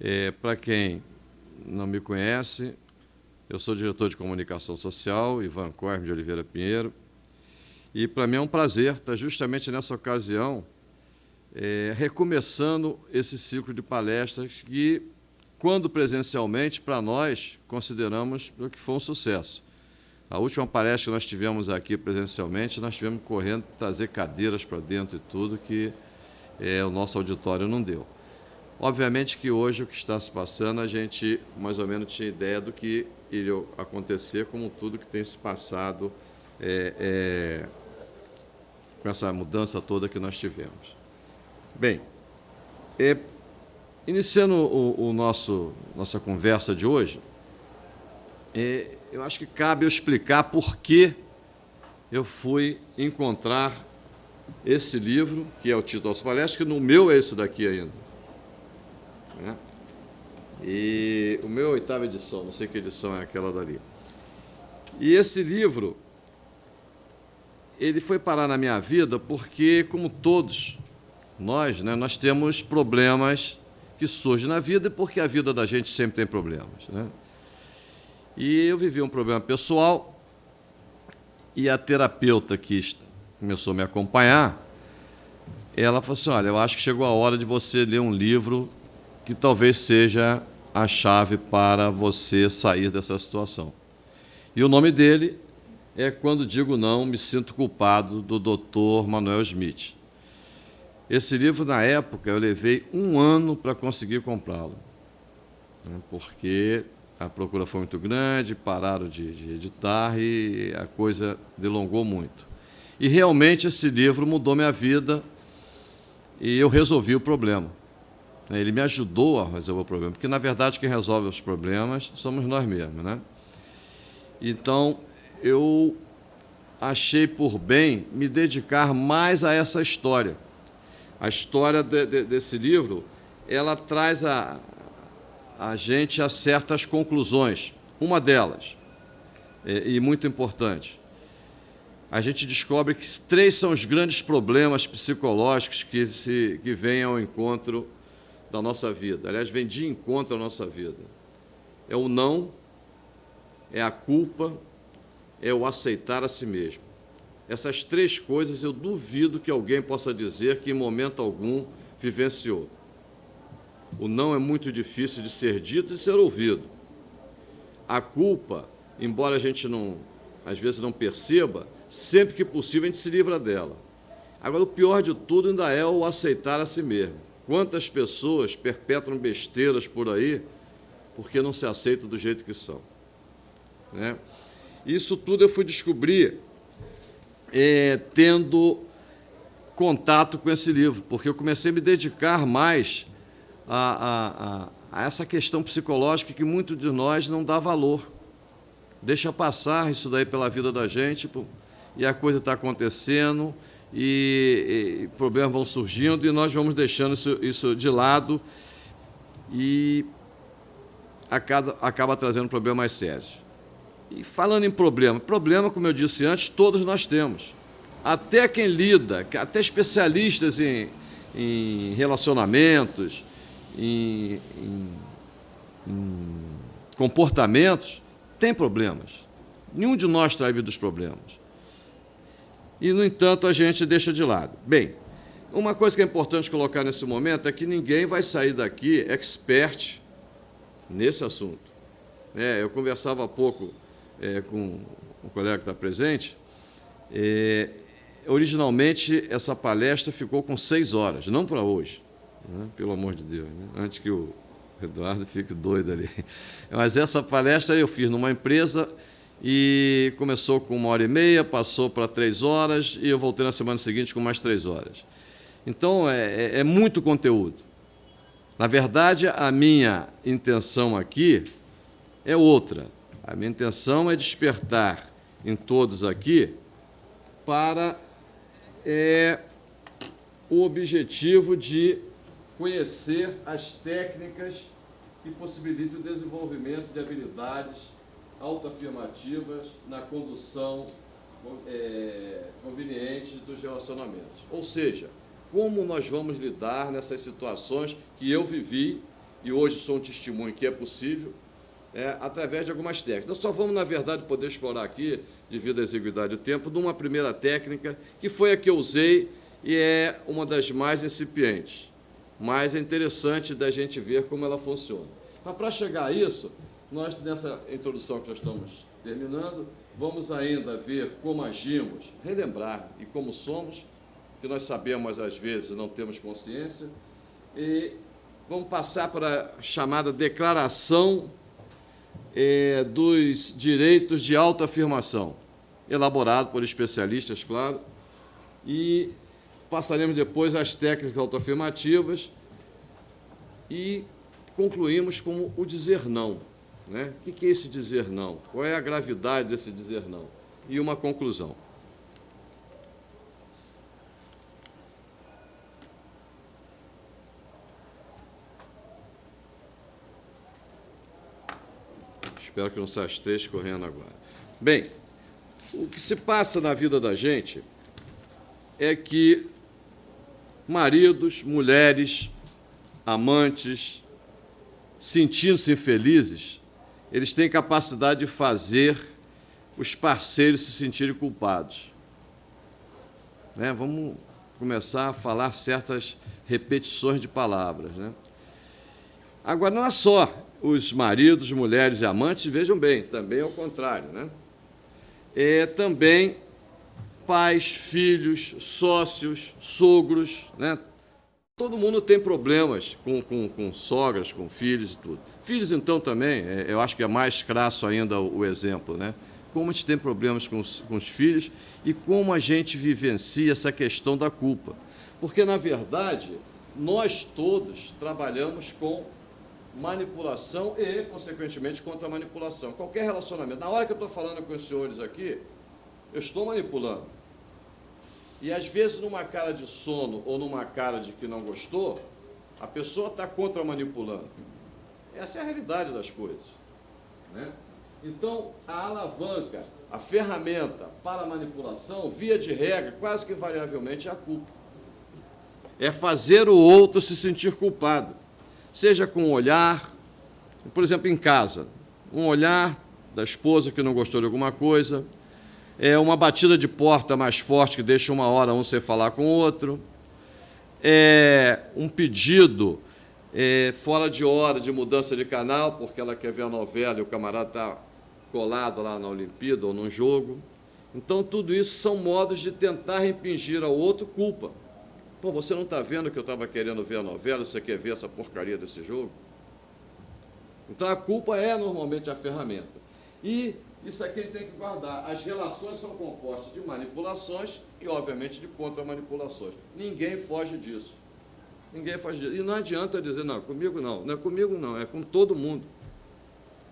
É, Para quem não me conhece, eu sou diretor de comunicação social, Ivan Corme de Oliveira Pinheiro, e para mim é um prazer estar justamente nessa ocasião é, recomeçando esse ciclo de palestras que, quando presencialmente, para nós, consideramos que foi um sucesso. A última palestra que nós tivemos aqui presencialmente, nós tivemos correndo trazer cadeiras para dentro e tudo, que é, o nosso auditório não deu. Obviamente que hoje o que está se passando, a gente mais ou menos tinha ideia do que iria acontecer, como tudo que tem se passado é, é, com essa mudança toda que nós tivemos. Bem, é, iniciando o, o, nosso nossa conversa de hoje, é, eu acho que cabe eu explicar por que eu fui encontrar esse livro, que é o título das palestras, que no meu é esse daqui ainda. Né? E o meu oitava edição, não sei que edição é aquela dali. E esse livro, ele foi parar na minha vida porque, como todos nós, né, nós temos problemas que surgem na vida, porque a vida da gente sempre tem problemas. Né? E eu vivi um problema pessoal e a terapeuta que começou a me acompanhar, ela falou assim, olha, eu acho que chegou a hora de você ler um livro que talvez seja a chave para você sair dessa situação. E o nome dele é Quando Digo Não, Me Sinto Culpado, do Dr. Manuel Smith. Esse livro, na época, eu levei um ano para conseguir comprá-lo, né, porque a procura foi muito grande, pararam de, de editar e a coisa delongou muito. E realmente esse livro mudou minha vida e eu resolvi o problema. Ele me ajudou a resolver o problema, porque na verdade quem resolve os problemas somos nós mesmos, né? Então eu achei por bem me dedicar mais a essa história. A história de, de, desse livro, ela traz a, a gente a certas conclusões. Uma delas, e, e muito importante, a gente descobre que três são os grandes problemas psicológicos que, se, que vêm ao encontro da nossa vida. Aliás, vem de encontro à nossa vida. É o não, é a culpa, é o aceitar a si mesmo. Essas três coisas eu duvido que alguém possa dizer que em momento algum vivenciou. O não é muito difícil de ser dito e ser ouvido. A culpa, embora a gente não, às vezes não perceba, sempre que possível a gente se livra dela. Agora, o pior de tudo ainda é o aceitar a si mesmo. Quantas pessoas perpetram besteiras por aí porque não se aceitam do jeito que são. Né? Isso tudo eu fui descobrir é, tendo contato com esse livro, porque eu comecei a me dedicar mais a, a, a essa questão psicológica que muito de nós não dá valor. Deixa passar isso daí pela vida da gente e a coisa está acontecendo e, e, problemas vão surgindo e nós vamos deixando isso, isso de lado e acaba, acaba trazendo problemas mais sérios. E falando em problema, problema, como eu disse antes, todos nós temos. Até quem lida, até especialistas em, em relacionamentos, em, em, em comportamentos, tem problemas. Nenhum de nós está livre dos problemas. E, no entanto, a gente deixa de lado. Bem, uma coisa que é importante colocar nesse momento é que ninguém vai sair daqui expert nesse assunto. É, eu conversava há pouco é, com um colega que está presente. É, originalmente, essa palestra ficou com seis horas, não para hoje né? pelo amor de Deus, né? antes que o Eduardo fique doido ali. Mas essa palestra eu fiz numa empresa e começou com uma hora e meia, passou para três horas e eu voltei na semana seguinte com mais três horas. Então, é, é, é muito conteúdo. Na verdade, a minha intenção aqui é outra. A minha intenção é despertar em todos aqui para é, o objetivo de conhecer as técnicas que possibilitam o desenvolvimento de habilidades autoafirmativas na condução é, conveniente dos relacionamentos. Ou seja, como nós vamos lidar nessas situações que eu vivi e hoje sou um testemunho que é possível, é, através de algumas técnicas. Nós só vamos, na verdade, poder explorar aqui, devido à exiguidade do tempo, de uma primeira técnica, que foi a que eu usei e é uma das mais incipientes. Mas é interessante da gente ver como ela funciona. Mas, para chegar a isso, nós, nessa introdução que nós estamos terminando, vamos ainda ver como agimos, relembrar e como somos, que nós sabemos às vezes não temos consciência, e vamos passar para a chamada declaração é, dos direitos de autoafirmação, elaborado por especialistas, claro, e passaremos depois às técnicas autoafirmativas e concluímos com o dizer não. Né? O que é esse dizer não? Qual é a gravidade desse dizer não? E uma conclusão. Espero que não saia as três correndo agora. Bem, o que se passa na vida da gente é que maridos, mulheres, amantes, sentindo-se infelizes, eles têm capacidade de fazer os parceiros se sentirem culpados. Né? Vamos começar a falar certas repetições de palavras. Né? Agora, não é só os maridos, mulheres e amantes, vejam bem, também é o contrário. Né? É também pais, filhos, sócios, sogros, né? Todo mundo tem problemas com, com, com sogras, com filhos e tudo. Filhos, então, também, é, eu acho que é mais crasso ainda o, exemplo, né? Como a gente tem problemas com os, com os filhos e como a gente vivencia essa questão da culpa. Porque, na verdade, nós todos trabalhamos com manipulação e, consequentemente, contra a manipulação. Qualquer relacionamento. Na hora que eu estou falando com os senhores aqui, eu estou manipulando. E às vezes, numa cara de sono ou numa cara de que não gostou, a pessoa está contra-manipulando. Essa é a realidade das coisas. Né? Então, a alavanca, a ferramenta para manipulação, via de regra, quase que invariavelmente é a culpa. É fazer o outro se sentir culpado. Seja com um olhar, por exemplo, em casa, um olhar da esposa que não gostou de alguma coisa, é uma batida de porta mais forte que deixa uma hora um sem falar com o outro, é um pedido é, fora de hora de mudança de canal, porque ela quer ver a novela e o camarada está colado lá na Olimpíada ou num jogo. Então, tudo isso são modos de tentar impingir ao outro culpa. Pô, você não está vendo que eu estava querendo ver a novela, você quer ver essa porcaria desse jogo? Então, a culpa é normalmente a ferramenta. E isso aqui tem que guardar. As relações são compostas de manipulações e, obviamente, de contra-manipulações. Ninguém foge disso. Ninguém foge disso. E não adianta dizer, não, comigo não. Não é comigo não, é com todo mundo.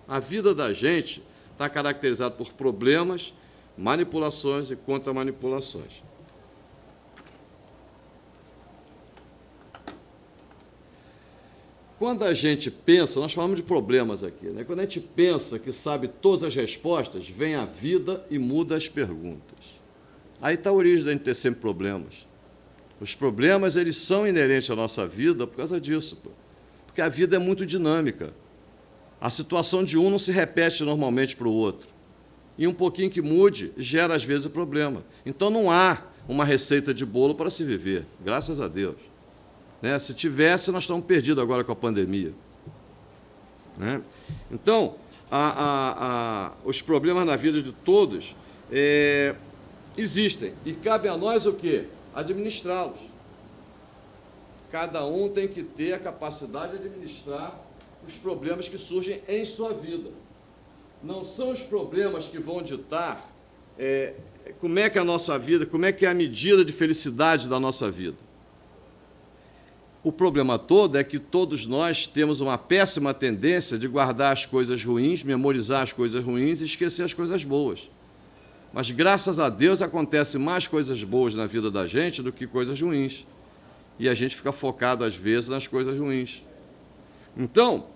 A vida da gente está caracterizada por problemas, manipulações e contra-manipulações. Quando a gente pensa, nós falamos de problemas aqui, né? quando a gente pensa que sabe todas as respostas, vem a vida e muda as perguntas. Aí está a origem da gente ter sempre problemas. Os problemas, eles são inerentes à nossa vida por causa disso, porque a vida é muito dinâmica. A situação de um não se repete normalmente para o outro. E um pouquinho que mude gera, às vezes, o problema. Então, não há uma receita de bolo para se viver, graças a Deus. Né? Se tivesse, nós estamos perdidos agora com a pandemia. Né? Então, a, a, a, os problemas na vida de todos é, existem. E cabe a nós o quê? Administrá-los. Cada um tem que ter a capacidade de administrar os problemas que surgem em sua vida. Não são os problemas que vão ditar é, como é que é a nossa vida, como é que é a medida de felicidade da nossa vida. O problema todo é que todos nós temos uma péssima tendência de guardar as coisas ruins, memorizar as coisas ruins e esquecer as coisas boas. Mas, graças a Deus, acontece mais coisas boas na vida da gente do que coisas ruins. E a gente fica focado, às vezes, nas coisas ruins. Então,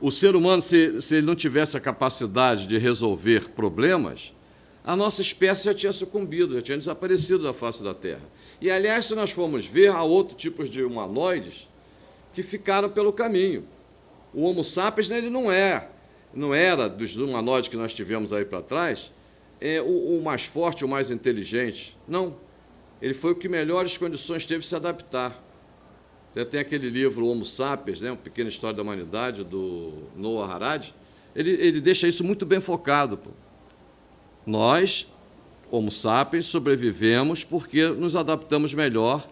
o ser humano, se, se ele não tivesse a capacidade de resolver problemas, a nossa espécie já tinha sucumbido, já tinha desaparecido da face da Terra. E, aliás, se nós formos ver, há outros tipos de humanoides que ficaram pelo caminho. O Homo sapiens né, ele não é, não era dos humanoides que nós tivemos aí para trás, é o, o, mais forte, o mais inteligente. Não. Ele foi o que melhores condições teve se adaptar. Você tem aquele livro Homo Sapiens, né, uma pequena história da humanidade, do Noah Harari. Ele, ele deixa isso muito bem focado. Pô. Nós, Homo sapiens, sobrevivemos porque nos adaptamos melhor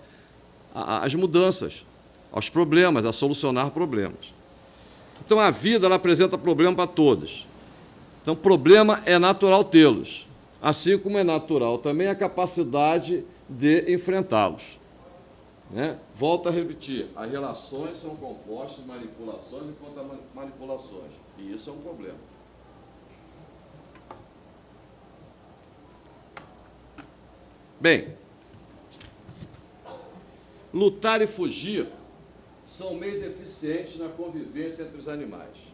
às mudanças, aos problemas, a solucionar problemas. Então, a vida ela apresenta problema para todos. Então, problema é natural tê-los, assim como é natural também a capacidade de enfrentá-los. Né? Volto a repetir, as relações são compostas de manipulações e contra-manipulações, e isso é um problema. Bem, lutar e fugir são meios eficientes na convivência entre os animais.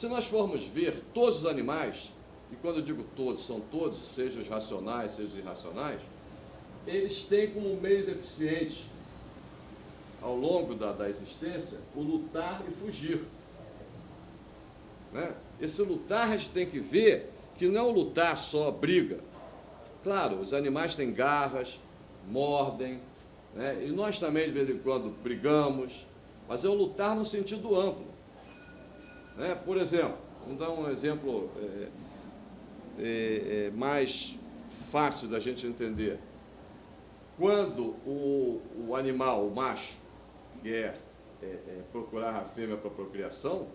Se nós formos ver, todos os animais, e quando eu digo todos, são todos, sejam os racionais, sejam os irracionais, eles têm como meios eficientes, ao longo da, da existência, o lutar e fugir. Né? Esse lutar a gente tem que ver que não é o lutar só briga. Claro, os animais têm garras, mordem, né? e nós também de vez em quando brigamos, mas é o lutar no sentido amplo. Né? Por exemplo, vamos dar um exemplo é, é, é, mais fácil da gente entender. Quando o, o animal, o macho, quer é, é, procurar a fêmea para procriação,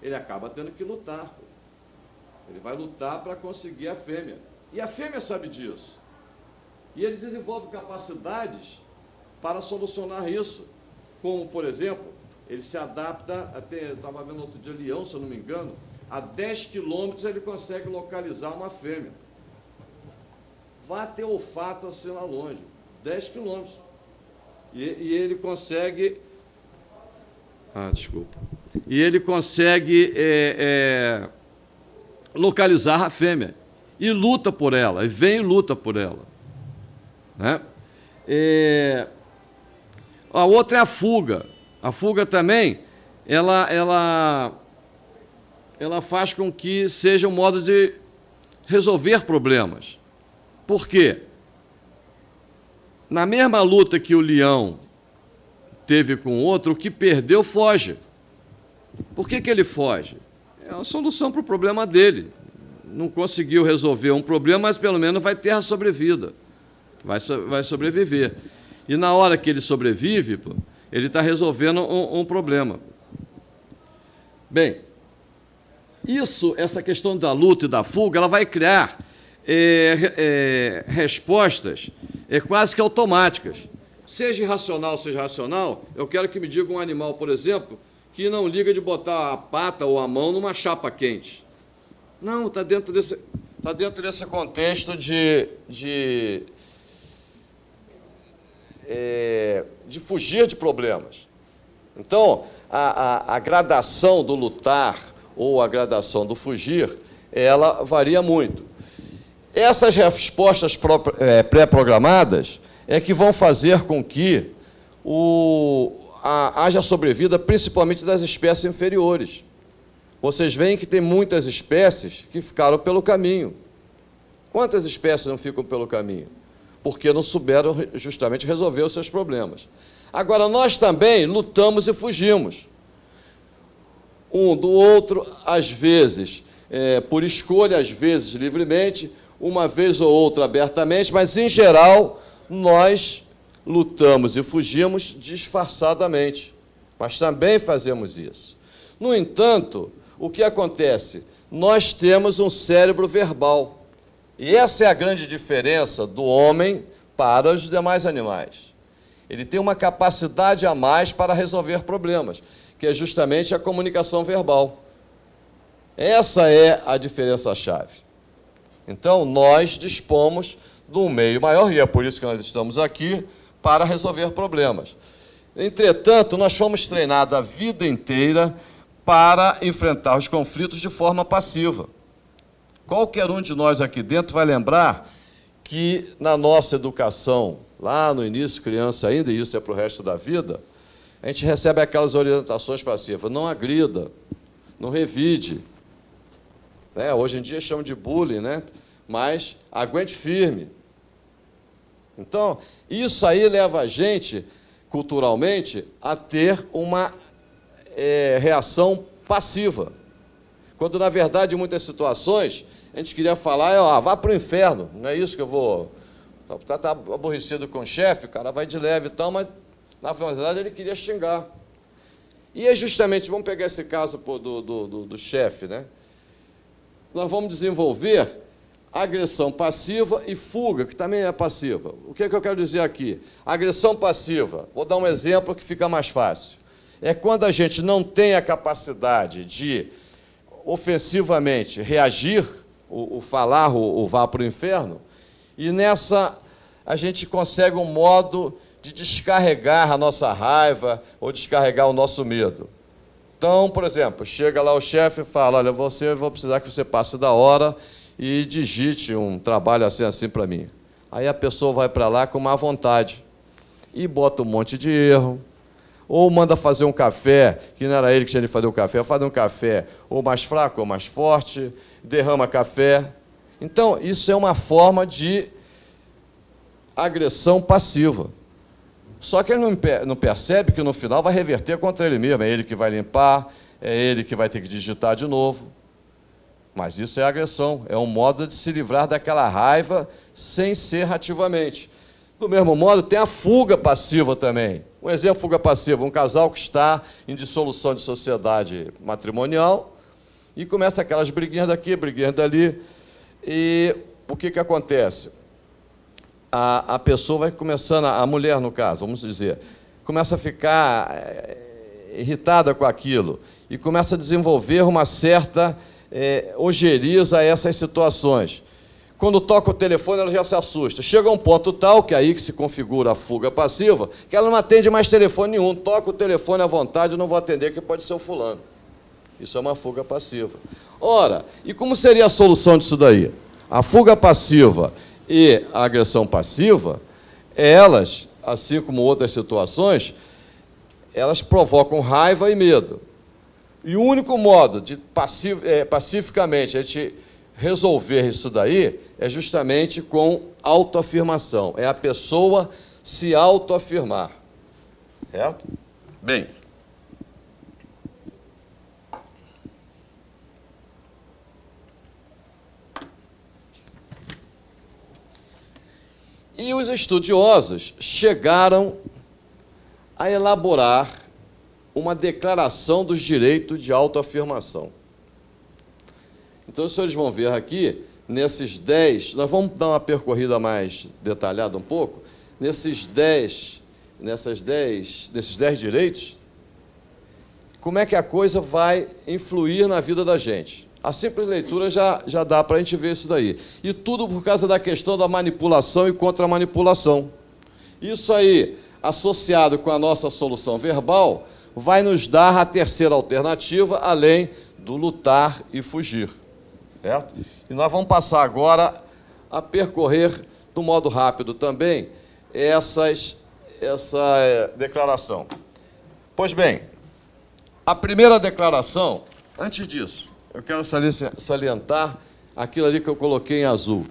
ele acaba tendo que lutar. Ele vai lutar para conseguir a fêmea. E a fêmea sabe disso. E ele desenvolve capacidades para solucionar isso como, por exemplo, ele se adapta, até, estava vendo outro dia leão, se eu não me engano, a 10 quilômetros ele consegue localizar uma fêmea. Vá ter olfato assim lá longe, 10 quilômetros. E, e ele consegue... Ah, desculpa. E ele consegue é, é, localizar a fêmea. E luta por ela, e vem e luta por ela. Né? É, a outra é a fuga. A fuga também, ela, ela, ela faz com que seja um modo de resolver problemas. Por quê? Na mesma luta que o leão teve com o outro, o que perdeu foge. Por que, que ele foge? É a solução para o problema dele. Não conseguiu resolver um problema, mas pelo menos vai ter a sobrevida. Vai, vai sobreviver. E na hora que ele sobrevive, ele está resolvendo um, um, problema. Bem, isso, essa questão da luta e da fuga, ela vai criar é, é, respostas é, quase que automáticas. Seja irracional, seja racional, eu quero que me diga um animal, por exemplo, que não liga de botar a pata ou a mão numa chapa quente. Não, está dentro desse, tá dentro desse contexto de, de é, de fugir de problemas. Então, a, a, a gradação do lutar ou a gradação do fugir, ela varia muito. Essas respostas é, pré-programadas é que vão fazer com que o, a, haja sobrevida principalmente das espécies inferiores. Vocês veem que tem muitas espécies que ficaram pelo caminho. Quantas espécies não ficam pelo caminho? Porque não souberam justamente resolver os seus problemas. Agora, nós também lutamos e fugimos. Um do outro, às vezes, é, por escolha, às vezes livremente, uma vez ou outra abertamente, mas, em geral, nós lutamos e fugimos disfarçadamente. Mas também fazemos isso. No entanto, o que acontece? Nós temos um cérebro verbal. E essa é a grande diferença do homem para os demais animais. Ele tem uma capacidade a mais para resolver problemas, que é justamente a comunicação verbal. Essa é a diferença-chave. Então, nós dispomos de um meio maior, e é por isso que nós estamos aqui, para resolver problemas. Entretanto, nós fomos treinados a vida inteira para enfrentar os conflitos de forma passiva. Qualquer um de nós aqui dentro vai lembrar que na nossa educação, lá no início, criança ainda, e isso é para o resto da vida, a gente recebe aquelas orientações passivas. Não agrida, não revide. Né? Hoje em dia chamam de bullying, né? mas aguente firme. Então, isso aí leva a gente, culturalmente, a ter uma é, reação passiva. Quando, na verdade, em muitas situações, a gente queria falar, ó, vá para o inferno, não é isso que eu vou... Está tá aborrecido com o chefe, o cara vai de leve e tal, mas, na verdade, ele queria xingar. E é justamente, vamos pegar esse caso pô, do, do, do, do chefe, né? Nós vamos desenvolver agressão passiva e fuga, que também é passiva. O que, é que eu quero dizer aqui? Agressão passiva, vou dar um exemplo que fica mais fácil. É quando a gente não tem a capacidade de ofensivamente reagir, o, o falar, o, o vá para o inferno, e nessa a gente consegue um modo de descarregar a nossa raiva ou descarregar o nosso medo. Então, por exemplo, chega lá o chefe e fala, olha, você, vou precisar que você passe da hora e digite um trabalho assim, assim para mim. Aí a pessoa vai para lá com má vontade e bota um monte de erro, ou manda fazer um café, que não era ele que tinha de fazer o café, faz um café ou mais fraco ou mais forte, derrama café. Então, isso é uma forma de agressão passiva. Só que ele não percebe que no final vai reverter contra ele mesmo, é ele que vai limpar, é ele que vai ter que digitar de novo. Mas isso é agressão, é um modo de se livrar daquela raiva sem ser ativamente. Do mesmo modo, tem a fuga passiva também. Um exemplo, fuga passiva, um casal que está em dissolução de sociedade matrimonial e começa aquelas briguinhas daqui, briguinhas dali, e o que, que acontece? A, a pessoa vai começando, a mulher no caso, vamos dizer, começa a ficar é, irritada com aquilo e começa a desenvolver uma certa é, ojeriza essas situações. Quando toca o telefone, ela já se assusta. Chega a um ponto tal, que é aí que se configura a fuga passiva, que ela não atende mais telefone nenhum. Toca o telefone à vontade, não vou atender, que pode ser o fulano. Isso é uma fuga passiva. Ora, e como seria a solução disso daí? A fuga passiva e a agressão passiva, elas, assim como outras situações, elas provocam raiva e medo. E o único modo de é, pacificamente a gente resolver isso daí é justamente com autoafirmação. É a pessoa se autoafirmar. Certo? Bem. E os estudiosos chegaram a elaborar uma declaração dos direitos de autoafirmação. Então, os senhores vão ver aqui, nesses dez, nós vamos dar uma percorrida mais detalhada um pouco, nesses dez, nessas dez, nesses dez direitos, como é que a coisa vai influir na vida da gente. A simples leitura já, já dá para a gente ver isso daí. E tudo por causa da questão da manipulação e contra-manipulação. Isso aí, associado com a nossa solução verbal, vai nos dar a terceira alternativa, além do lutar e fugir. Certo? E nós vamos passar agora a percorrer, do modo rápido também, essas, essa é, declaração. Pois bem, a primeira declaração, antes disso, eu quero salientar aquilo ali que eu coloquei em azul.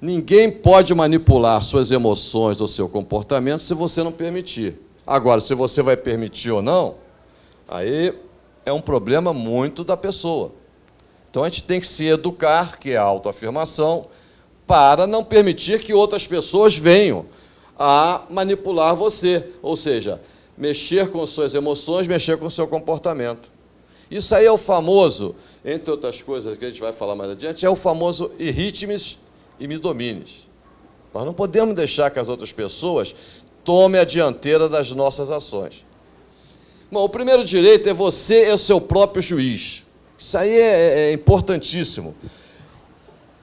Ninguém pode manipular suas emoções ou seu comportamento se você não permitir. Agora, se você vai permitir ou não, aí é um problema muito da pessoa. Então a gente tem que se educar, que é a autoafirmação, para não permitir que outras pessoas venham a manipular você, ou seja, mexer com suas emoções, mexer com seu comportamento. Isso aí é o famoso, entre outras coisas que a gente vai falar mais adiante, é o famoso irritmes e me domines. Nós não podemos deixar que as outras pessoas tome a dianteira das nossas ações. Bom, o primeiro direito é você é o seu próprio juiz. Isso aí é, é importantíssimo.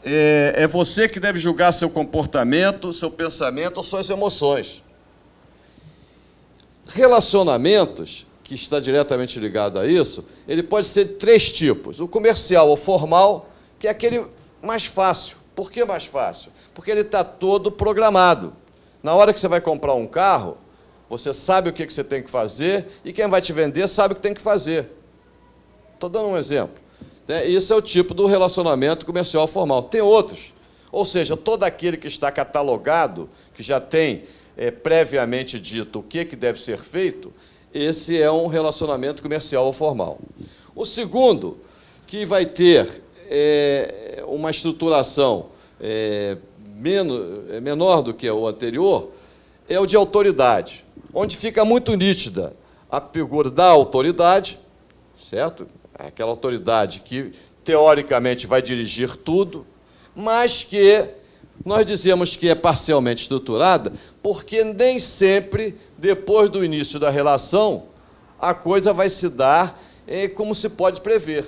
É, é você que deve julgar seu comportamento, seu pensamento ou suas emoções. Relacionamentos, que está diretamente ligado a isso, ele pode ser de três tipos. O comercial ou formal, que é aquele mais fácil. Por que mais fácil? Porque ele está todo programado. Na hora que você vai comprar um carro, Você sabe o que você tem que fazer e quem vai te vender sabe o que tem que fazer. Estou dando um exemplo. Né? Isso é o tipo do relacionamento comercial formal. Tem outros. Ou seja, todo aquele que está catalogado, que já tem é, previamente dito o que, que deve ser feito, esse é um relacionamento comercial formal. O segundo, que vai ter é, uma estruturação é, menos, é menor do que o anterior, é o de autoridade, onde fica muito nítida a figura da autoridade, certo? Aquela autoridade que, teoricamente, vai dirigir tudo, mas que nós dizemos que é parcialmente estruturada, porque nem sempre, depois do início da relação, a coisa vai se dar é, como se pode prever.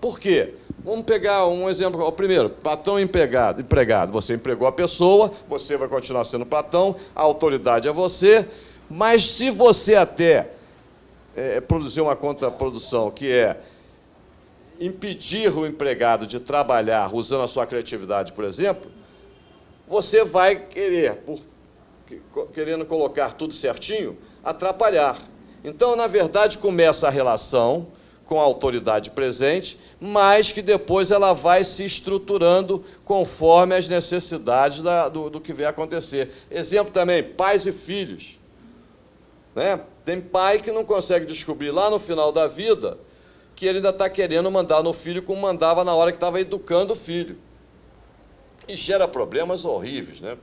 Por quê? Vamos pegar um exemplo. O primeiro, patrão empregado, empregado. Você empregou a pessoa, você vai continuar sendo patrão, a autoridade é você, mas se você até é, produzir uma contraprodução, que é impedir o empregado de trabalhar usando a sua criatividade, por exemplo, você vai querer, por, querendo colocar tudo certinho, atrapalhar. Então, na verdade, começa a relação com a autoridade presente, mas que depois ela vai se estruturando conforme as necessidades da, do, do, que vai acontecer. Exemplo também, pais e filhos. Né? Tem pai que não consegue descobrir lá no final da vida que ele ainda está querendo mandar no filho como mandava na hora que estava educando o filho. E gera problemas horríveis. Né?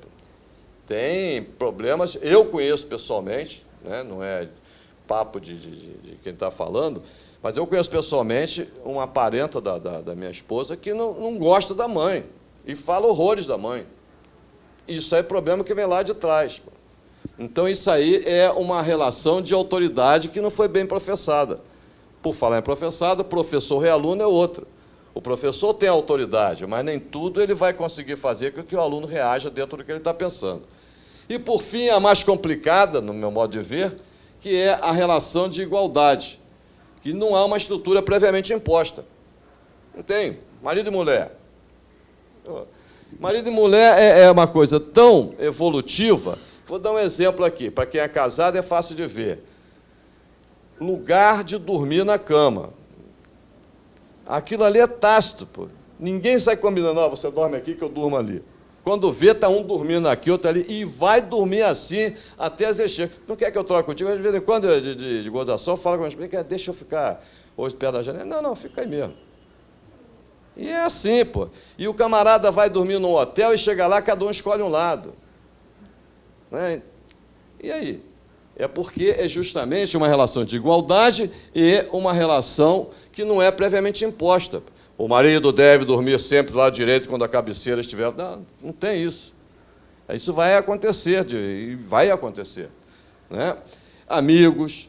Tem problemas, eu conheço pessoalmente, né? não é papo de, de, de quem está falando, mas eu conheço pessoalmente uma parenta da, da, da minha esposa que não, não gosta da mãe e fala horrores da mãe. Isso é problema que vem lá de trás. Então, isso aí é uma relação de autoridade que não foi bem professada. Por falar em professada, professor e aluno é outra. O professor tem autoridade, mas nem tudo ele vai conseguir fazer com que o aluno reaja dentro do que ele está pensando. E, por fim, a mais complicada, no meu modo de ver, que é a relação de igualdade que não há uma estrutura previamente imposta. Não tem. Marido e mulher. Marido e mulher é, é uma coisa tão evolutiva. Vou dar um exemplo aqui. Para quem é casado é fácil de ver. Lugar de dormir na cama. Aquilo ali é tácito. Pô. Ninguém sai combinando, não, você dorme aqui que eu durmo ali. Quando vê, está um dormindo aqui, outro ali, e vai dormir assim até as encher. Não quer que eu troque contigo? De vez em quando, de, de, de gozação, fala com a minha deixa eu ficar hoje perto da janela. Não, não, fica aí mesmo. E é assim, pô. E o camarada vai dormir num hotel e chega lá, cada um escolhe um lado. Né? E aí? É porque é justamente uma relação de igualdade e uma relação que não é previamente imposta. O marido deve dormir sempre do lado direito quando a cabeceira estiver. Não, não tem isso. Isso vai acontecer, e vai acontecer. Né? Amigos,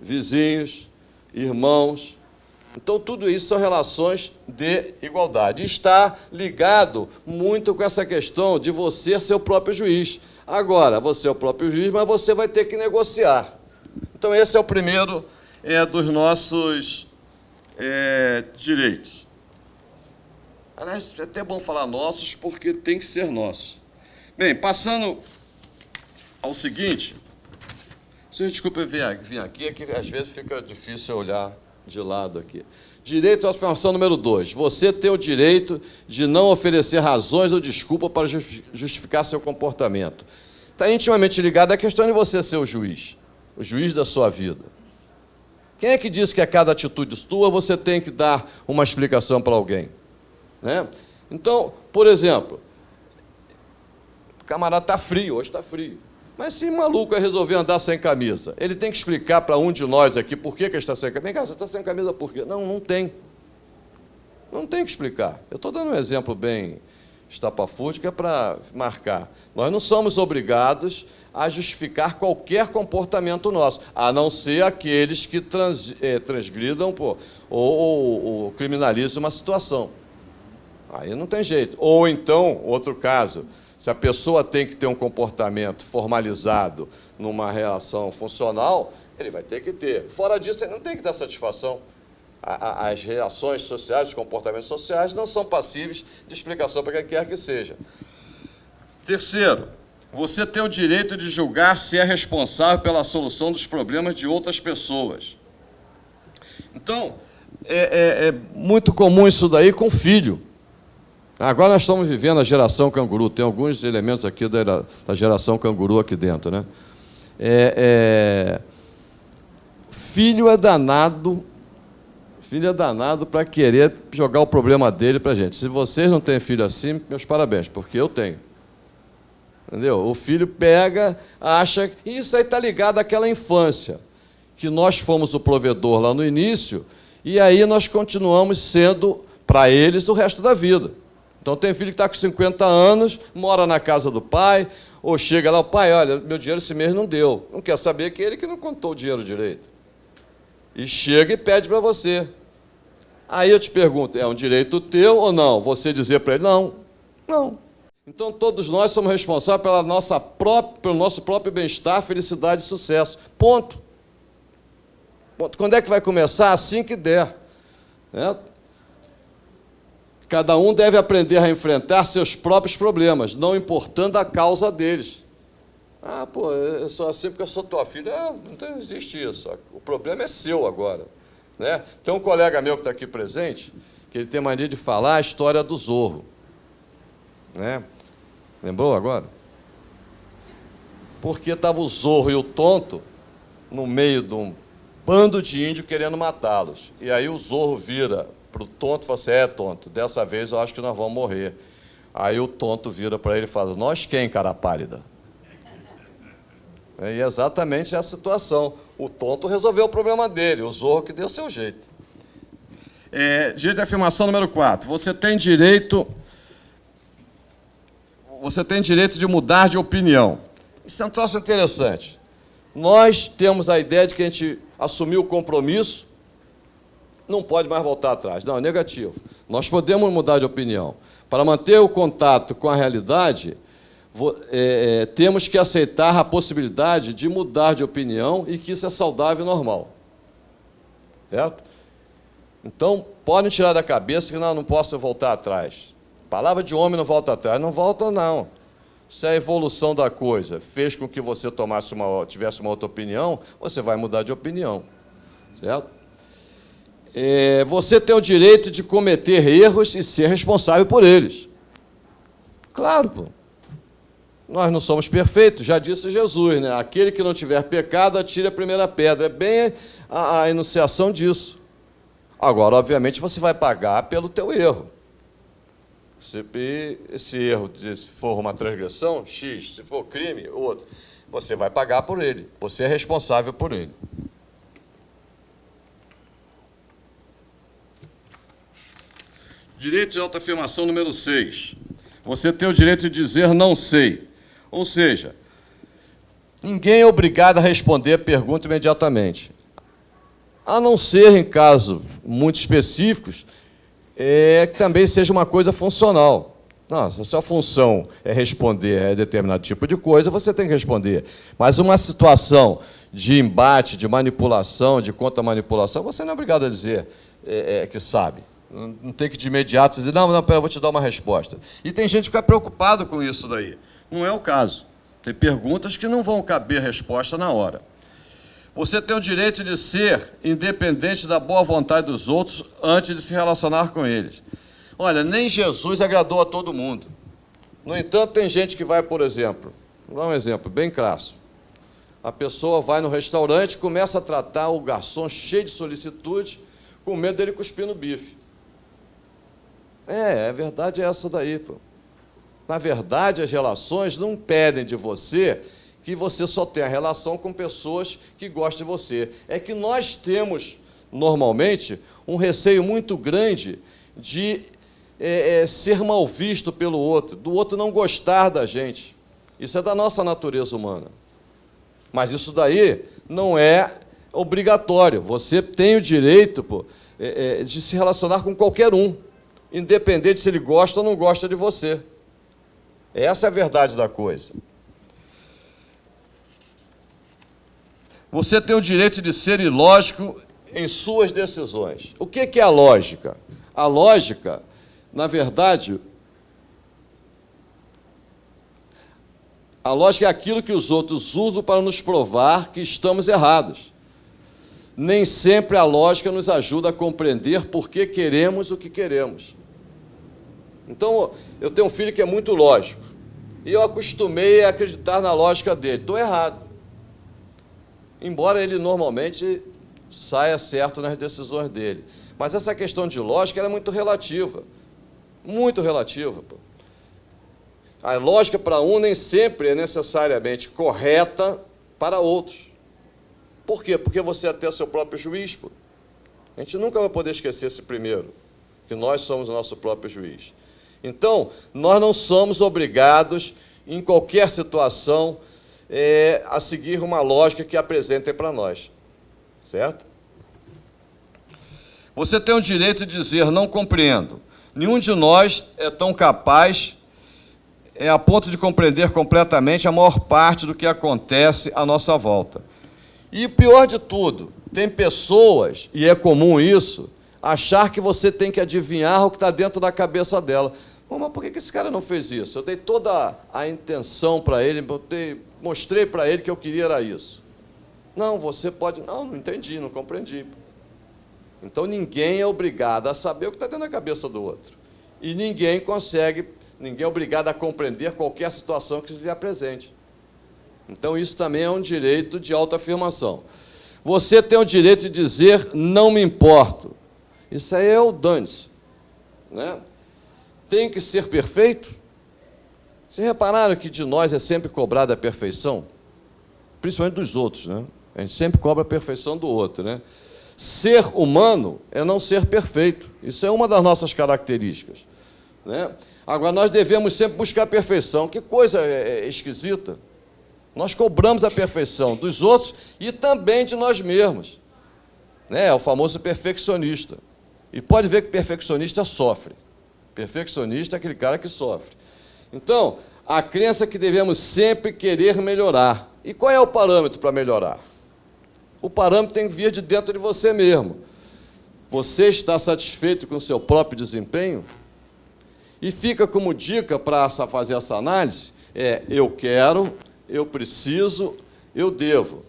vizinhos, irmãos. Então, tudo isso são relações de igualdade. Está ligado muito com essa questão de você ser o próprio juiz. Agora, você é o próprio juiz, mas você vai ter que negociar. Então, esse é o primeiro é, dos nossos é, direitos. Aliás, é até bom falar nossos, porque tem que ser nosso. Bem, passando ao seguinte, senhor, desculpa vir, vir aqui, é que às vezes fica difícil olhar de lado aqui. Direito à afirmação número 2. Você tem o direito de não oferecer razões ou desculpa para justificar seu comportamento. Está intimamente ligado à questão de você ser o juiz, o juiz da sua vida. Quem é que diz que a cada atitude sua você tem que dar uma explicação para alguém? Né? Então, por exemplo, o camarada está frio, hoje está frio. Mas se maluco é resolver andar sem camisa, ele tem que explicar para um de nós aqui por que, que está sem camisa. Vem cá, você está sem camisa por quê? Não, não tem. Não tem que explicar. Eu estou dando um exemplo bem estapafúrdico é para marcar. Nós não somos obrigados a justificar qualquer comportamento nosso, a não ser aqueles que trans, eh, transgridam pô, ou, ou, ou criminalizam uma situação. Aí não tem jeito. Ou então, outro caso, se a pessoa tem que ter um comportamento formalizado numa relação funcional, ele vai ter que ter. Fora disso, ele não tem que dar satisfação. As reações sociais, os comportamentos sociais não são passíveis de explicação para quem quer que seja. Terceiro, Você tem o direito de julgar se é responsável pela solução dos problemas de outras pessoas. Então, é, é, é muito comum isso daí com filho. Agora nós estamos vivendo a geração canguru, tem alguns elementos aqui da, geração canguru aqui dentro. Né? É, é, filho é danado, filho é danado para querer jogar o problema dele para a gente. Se vocês não têm filho assim, meus parabéns, porque eu tenho. Entendeu? O filho pega, acha. E isso aí está ligado àquela infância, que nós fomos o provedor lá no início, e aí nós continuamos sendo, para eles, o resto da vida. Então tem filho que está com 50 anos, mora na casa do pai, ou chega lá, o pai, olha, meu dinheiro esse mês não deu. Não quer saber que ele que não contou o dinheiro direito. E chega e pede para você. Aí eu te pergunto, é um direito teu ou não? Você dizer para ele, não, não. Então todos nós somos responsáveis pela nossa própria, pelo nosso próprio bem-estar, felicidade e sucesso. Ponto. Ponto. Quando é que vai começar? Assim que der. Né? Cada um deve aprender a enfrentar seus próprios problemas, não importando a causa deles. Ah, pô, eu sou assim porque eu sou tua filha. É, não, existe isso. O problema é seu agora. Né? Tem um colega meu que está aqui presente, que ele tem mania de falar a história do Zorro. Né? Lembrou agora? Porque estava o Zorro e o Tonto no meio de um bando de índio querendo matá-los. E aí o Zorro vira para o tonto, fala assim, é tonto, dessa vez eu acho que nós vamos morrer. Aí o tonto vira para ele e fala, nós quem, cara pálida? E é exatamente essa situação. O tonto resolveu o problema dele, o zorro que deu seu jeito. É, direito de afirmação número 4. Você tem direito. Você tem direito de mudar de opinião. Isso é um troço interessante. Nós temos a ideia de que a gente assumiu o compromisso não pode mais voltar atrás. Não, é negativo. Nós podemos mudar de opinião. Para manter o contato com a realidade, é, é, temos que aceitar a possibilidade de mudar de opinião e que isso é saudável e normal. Certo? Então, podem tirar da cabeça que não, não posso voltar atrás. Palavra de homem não volta atrás. Não volta, não. Se a evolução da coisa fez com que você tomasse uma, tivesse uma outra opinião, você vai mudar de opinião. Certo? É, você tem o direito de cometer erros e ser responsável por eles. Claro, pô. Nós não somos perfeitos, já disse Jesus, né? Aquele que não tiver pecado, atire a primeira pedra. É bem a, a enunciação disso. Agora, obviamente, você vai pagar pelo teu erro. Se esse erro se for uma transgressão, X. Se for crime, outro. Você vai pagar por ele. Você é responsável por ele. Direito de autoafirmação número 6. Você tem o direito de dizer não sei. Ou seja, ninguém é obrigado a responder a pergunta imediatamente. A não ser em casos muito específicos, é, que também seja uma coisa funcional. Não, se a sua função é responder a determinado tipo de coisa, você tem que responder. Mas uma situação de embate, de manipulação, de contra-manipulação, você não é obrigado a dizer é, é, que sabe. Não tem que de imediato dizer, não, não, pera, eu vou te dar uma resposta. E tem gente que fica preocupado com isso daí. Não é o caso. Tem perguntas que não vão caber resposta na hora. Você tem o direito de ser independente da boa vontade dos outros antes de se relacionar com eles. Olha, nem Jesus agradou a todo mundo. No entanto, tem gente que vai, por exemplo, vou dar um exemplo bem crasso. A pessoa vai no restaurante, começa a tratar o garçom cheio de solicitude, com medo dele cuspir no bife. É, a verdade é essa daí. Pô. Na verdade, as relações não pedem de você que você só tenha relação com pessoas que gostam de você. É que nós temos, normalmente, um receio muito grande de é, é, ser mal visto pelo outro, do outro não gostar da gente. Isso é da nossa natureza humana. Mas isso daí não é obrigatório. Você tem o direito pô, é, é de se relacionar com qualquer um independente se ele gosta ou não gosta de você. Essa é a verdade da coisa. Você tem o direito de ser ilógico em suas decisões. O que é a lógica? A lógica, na verdade, A lógica é aquilo que os outros usam para nos provar que estamos errados. Nem sempre a lógica nos ajuda a compreender por que queremos o que queremos. Então, eu tenho um filho que é muito lógico. E eu acostumei a acreditar na lógica dele. Estou errado. Embora ele normalmente saia certo nas decisões dele. Mas essa questão de lógica é muito relativa. Muito relativa. Pô. A lógica para um nem sempre é necessariamente correta para outros. Por quê? Porque você é até seu próprio juiz. Pô. A gente nunca vai poder esquecer esse primeiro, que nós somos o nosso próprio juiz. Então, nós não somos obrigados, em qualquer situação, é, a seguir uma lógica que apresentem para nós. Certo? Você tem o direito de dizer, não compreendo. Nenhum de nós é tão capaz é a ponto de compreender completamente a maior parte do que acontece à nossa volta. E pior de tudo, tem pessoas, e é comum isso, achar que você tem que adivinhar o que está dentro da cabeça dela. mas por que esse cara não fez isso? Eu dei toda a intenção para ele, mostrei para ele que eu queria era isso. Não, você pode. Não, não entendi, não compreendi. Então ninguém é obrigado a saber o que está dentro da cabeça do outro. E ninguém consegue ninguém é obrigado a compreender qualquer situação que se lhe apresente. Então, isso também é um direito de autoafirmação. Você tem o direito de dizer, não me importo. Isso aí é o dane-se. Né? Tem que ser perfeito? Vocês repararam que de nós é sempre cobrada a perfeição? Principalmente dos outros, né? A gente sempre cobra a perfeição do outro, né? Ser humano é não ser perfeito. Isso é uma das nossas características. Né? Agora, nós devemos sempre buscar a perfeição. Que coisa é, é esquisita. Nós cobramos a perfeição dos outros e também de nós mesmos. Né? É o famoso perfeccionista. E pode ver que perfeccionista sofre. Perfeccionista é aquele cara que sofre. Então, a crença é que devemos sempre querer melhorar. E qual é o parâmetro para melhorar? O parâmetro tem que vir de dentro de você mesmo. Você está satisfeito com o seu próprio desempenho? E fica como dica para fazer essa análise, é eu quero, eu preciso, eu devo.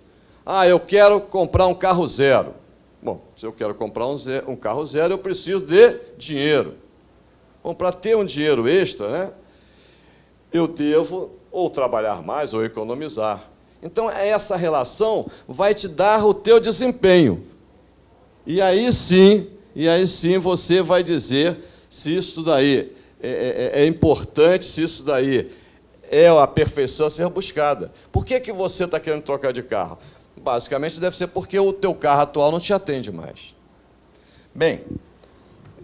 Ah, eu quero comprar um carro zero. Bom, se eu quero comprar um, zero, um carro zero, eu preciso de dinheiro. Bom, para ter um dinheiro extra, né, eu devo ou trabalhar mais ou economizar. Então, essa relação vai te dar o teu desempenho. E aí sim, e aí sim você vai dizer se isso daí é, é, é, importante se isso daí é a perfeição a ser buscada. Por que, que você está querendo trocar de carro? Basicamente deve ser porque o teu carro atual não te atende mais. Bem,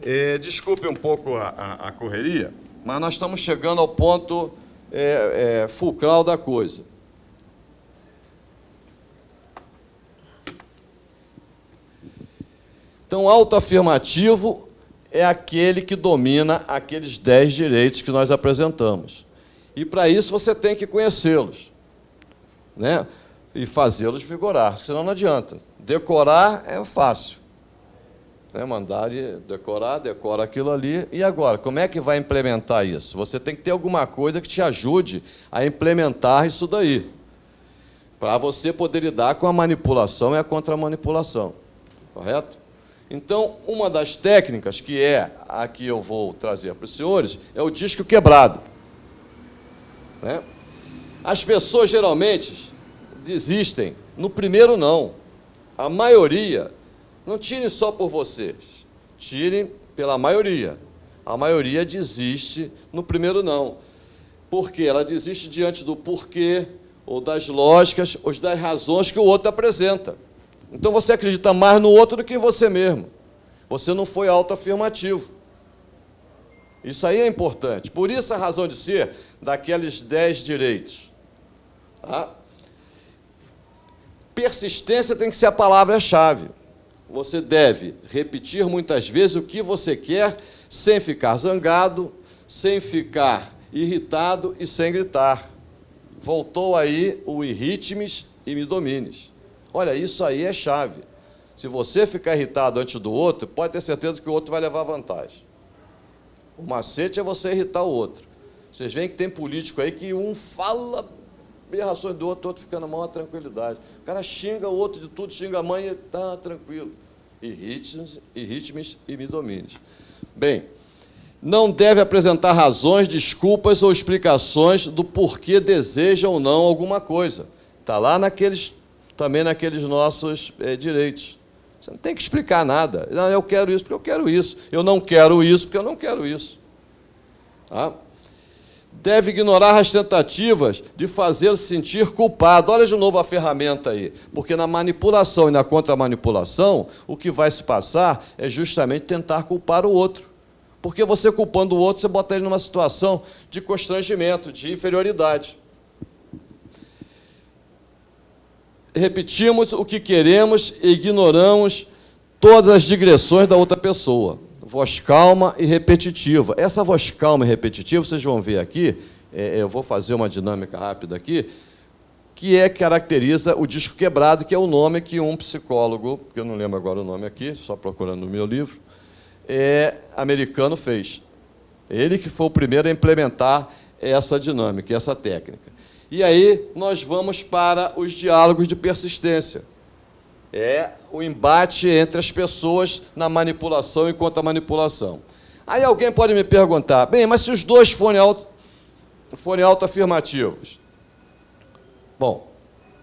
é, desculpe um pouco a, a, a, correria, mas nós estamos chegando ao ponto é, é, fulcral da coisa. Então, autoafirmativo é aquele que domina aqueles dez direitos que nós apresentamos. E para isso você tem que conhecê-los né? E fazê-los vigorar, senão não adianta. Decorar é fácil. Né? Mandar decorar, decora aquilo ali. E agora, como é que vai implementar isso? Você tem que ter alguma coisa que te ajude a implementar isso daí. Para você poder lidar com a manipulação e a contra-manipulação. Correto? Então, uma das técnicas, que é a que eu vou trazer para os senhores, é o disco quebrado. Né? As pessoas geralmente desistem no primeiro não. A maioria, não tirem só por vocês, tirem pela maioria. A maioria desiste no primeiro não. Por quê? Ela desiste diante do porquê, ou das lógicas, ou das razões que o outro apresenta. Então você acredita mais no outro do que em você mesmo. Você não foi autoafirmativo. Isso aí é importante. Por isso a razão de ser daqueles dez direitos. Tá? Persistência tem que ser a palavra-chave. Você deve repetir muitas vezes o que você quer, sem ficar zangado, sem ficar irritado e sem gritar. Voltou aí o irritmes e me domines. Olha, isso aí é chave. Se você ficar irritado antes do outro, pode ter certeza que o outro vai levar vantagem. O macete é você irritar o outro. Vocês veem que tem político aí que um fala berrações do outro, o outro fica na maior tranquilidade. O cara xinga o outro de tudo, xinga a mãe e está tranquilo. Irrite-me irrite e me domine. Bem, não deve apresentar razões, desculpas ou explicações do porquê deseja ou não alguma coisa. Está lá naqueles, também naqueles nossos é, direitos. Você não tem que explicar nada. Não, eu quero isso porque eu quero isso. Eu não quero isso porque eu não quero isso. Tá? Deve ignorar as tentativas de fazer se sentir culpado. Olha de novo a ferramenta aí. Porque na manipulação e na contra-manipulação, o que vai se passar é justamente tentar culpar o outro. Porque você culpando o outro, você bota ele numa situação de constrangimento, de inferioridade. Repetimos o que queremos e ignoramos todas as digressões da outra pessoa. Voz calma e repetitiva. Essa voz calma e repetitiva, vocês vão ver aqui, é, eu vou fazer uma dinâmica rápida aqui, que é caracteriza o disco quebrado, que é o nome que um psicólogo, que eu não lembro agora o nome aqui, só procurando no meu livro, é, americano fez. Ele que foi o primeiro a implementar essa dinâmica, essa técnica. E aí nós vamos para os diálogos de persistência. É o embate entre as pessoas na manipulação e contra a manipulação. Aí alguém pode me perguntar, bem, mas se os dois forem, auto, forem autoafirmativos? Bom,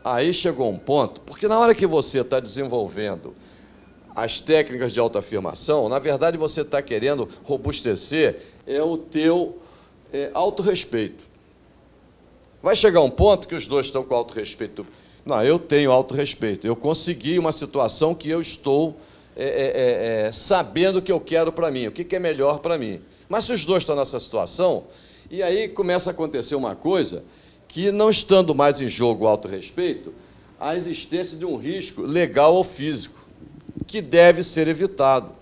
aí chegou um ponto, porque na hora que você está desenvolvendo as técnicas de autoafirmação, na verdade você está querendo robustecer é o teu é, autorrespeito. Vai chegar um ponto que os dois estão com autorrespeito. Não, eu tenho autorrespeito. Eu consegui uma situação que eu estou é, é, é, é sabendo o que eu quero para mim, o que, que é melhor para mim. Mas se os dois estão nessa situação, e aí começa a acontecer uma coisa que, não estando mais em jogo o autorrespeito, a existência de um risco legal ou físico que deve ser evitado.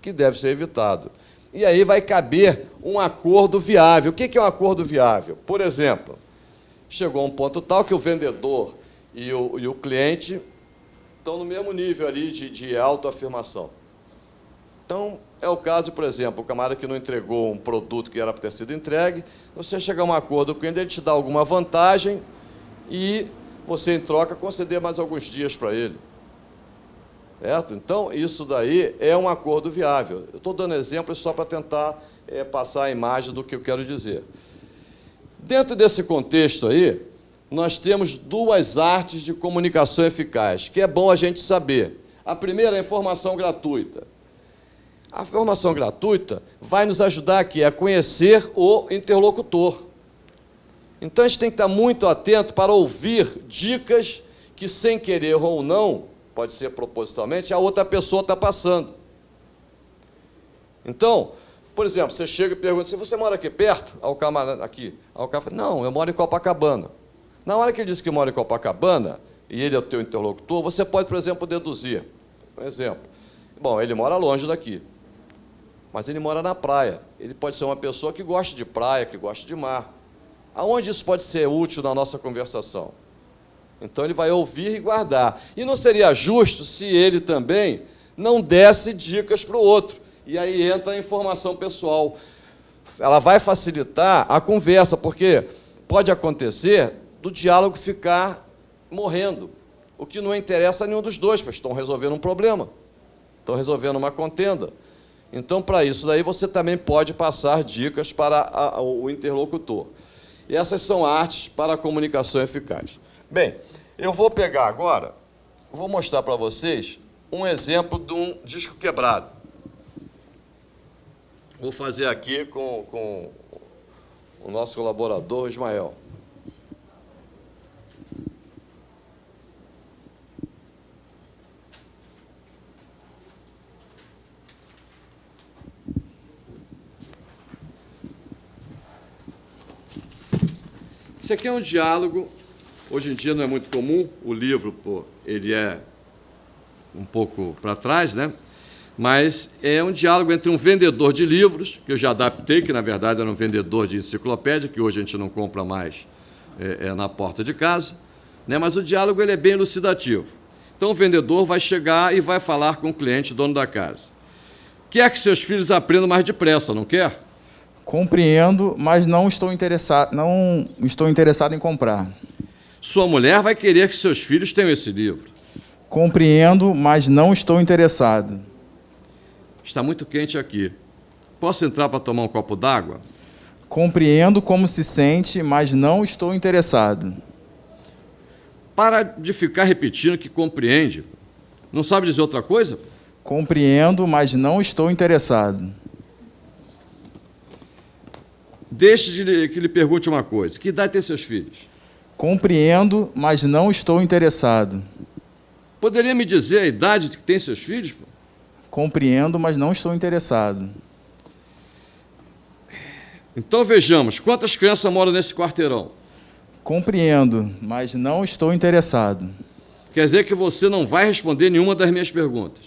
Que deve ser evitado. E aí vai caber um acordo viável. O que é um acordo viável? Por exemplo, chegou um ponto tal que o vendedor e o, e o cliente estão no mesmo nível ali de, de autoafirmação. Então, é o caso, por exemplo, o camarada que não entregou um produto que era para ter sido entregue, você chegar a um acordo com ele, ele te dá alguma vantagem e você, em troca, conceder mais alguns dias para ele. Certo? Então, isso daí é um acordo viável. Eu estou dando exemplos só para tentar é, passar a imagem do que eu quero dizer. Dentro desse contexto aí, nós temos duas artes de comunicação eficaz, que é bom a gente saber. A primeira é a informação gratuita. A informação gratuita vai nos ajudar aqui a conhecer o interlocutor. Então, a gente tem que estar muito atento para ouvir dicas que, sem querer ou não, pode ser propositalmente, a outra pessoa está passando. Então, por exemplo, você chega e pergunta, se você mora aqui perto, ao camarada aqui, ao cara fala, não, eu moro em Copacabana. Na hora que ele diz que mora em Copacabana, e ele é o teu interlocutor, você pode, por exemplo, deduzir. Um exemplo. Bom, ele mora longe daqui, mas ele mora na praia. Ele pode ser uma pessoa que gosta de praia, que gosta de mar. Aonde isso pode ser útil na nossa conversação? Então ele vai ouvir e guardar. E não seria justo se ele também não desse dicas para o outro. E aí entra a informação pessoal. Ela vai facilitar a conversa, porque pode acontecer do diálogo ficar morrendo, o que não interessa a nenhum dos dois, pois estão resolvendo um problema, estão resolvendo uma contenda. Então, para isso daí, você também pode passar dicas para a, o interlocutor. E essas são artes para a comunicação eficaz. Bem, eu vou pegar agora, vou mostrar para vocês um exemplo de um disco quebrado. Vou fazer aqui com, com o nosso colaborador Ismael. Esse aqui é um diálogo Hoje em dia não é muito comum, o livro pô, ele é um pouco para trás, né? Mas é um diálogo entre um vendedor de livros, que eu já adaptei, que na verdade era um vendedor de enciclopédia, que hoje a gente não compra mais é, é, na porta de casa, né? mas o diálogo ele é bem elucidativo. Então o vendedor vai chegar e vai falar com o cliente, dono da casa. Quer que seus filhos aprendam mais depressa, não quer? Compreendo, mas não estou interessado, não estou interessado em comprar. Sua mulher vai querer que seus filhos tenham esse livro. Compreendo, mas não estou interessado. Está muito quente aqui. Posso entrar para tomar um copo d'água? Compreendo como se sente, mas não estou interessado. Para de ficar repetindo que compreende. Não sabe dizer outra coisa? Compreendo, mas não estou interessado. Deixe de que lhe pergunte uma coisa. Que idade tem seus filhos? Compreendo, mas não estou interessado. Poderia me dizer a idade que tem seus filhos? Compreendo, mas não estou interessado. Então vejamos, quantas crianças moram nesse quarteirão? Compreendo, mas não estou interessado. Quer dizer que você não vai responder nenhuma das minhas perguntas?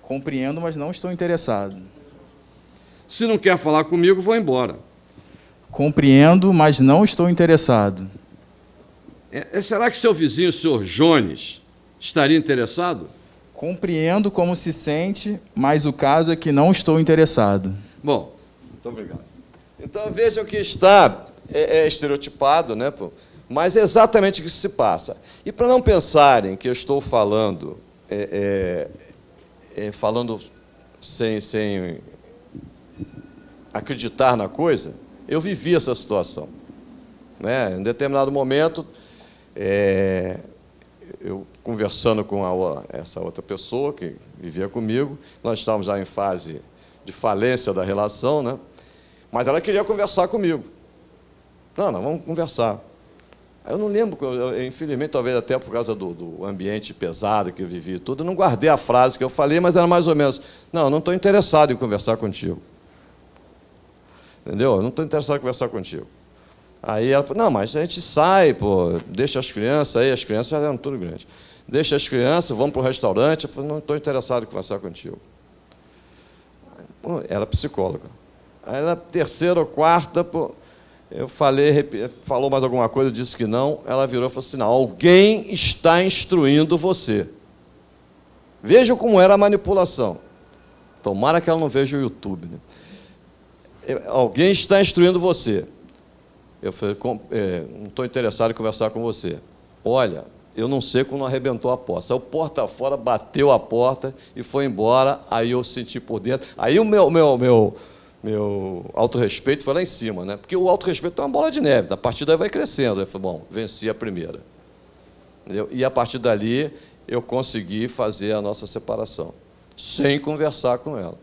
Compreendo, mas não estou interessado. Se não quer falar comigo, vou embora. Compreendo, mas não estou interessado. É, é, será que seu vizinho, o senhor Jones, estaria interessado? Compreendo como se sente, mas o caso é que não estou interessado. Bom, muito obrigado. Então vejam que está é, é estereotipado, né? mas é exatamente o que se passa. E para não pensarem que eu estou falando, é, é, é falando sem, sem acreditar na coisa, eu vivi essa situação. Né? Em determinado momento, é, eu conversando com a, essa outra pessoa que vivia comigo, nós estávamos já em fase de falência da relação, né? mas ela queria conversar comigo. Não, não, vamos conversar. Eu não lembro, infelizmente, talvez até por causa do, do, ambiente pesado que eu vivi e tudo, eu não guardei a frase que eu falei, mas era mais ou menos, não, não estou interessado em conversar contigo. Entendeu? Eu não estou interessado em conversar contigo. Aí ela falou, não, mas a gente sai, pô, deixa as crianças aí, as crianças já eram tudo grandes. Deixa as crianças, vamos para o restaurante. Eu falei, não estou interessado em conversar contigo. Pô, ela é psicóloga. Aí na terceira ou quarta, pô, eu falei, falou mais alguma coisa, disse que não. Ela virou e falou assim: não, alguém está instruindo você. Vejam como era a manipulação. Tomara que ela não veja o YouTube. Né? Alguém está instruindo você. Eu falei, é, não estou interessado em conversar com você. Olha, eu não sei como arrebentou a porta. Saiu porta fora, bateu a porta e foi embora. Aí eu senti por dentro. Aí o meu, meu, meu, meu autorrespeito foi lá em cima, né? Porque o autorrespeito é uma bola de neve. A partir daí vai crescendo. Eu falei, bom, venci a primeira. Entendeu? E a partir dali eu consegui fazer a nossa separação, sem conversar com ela.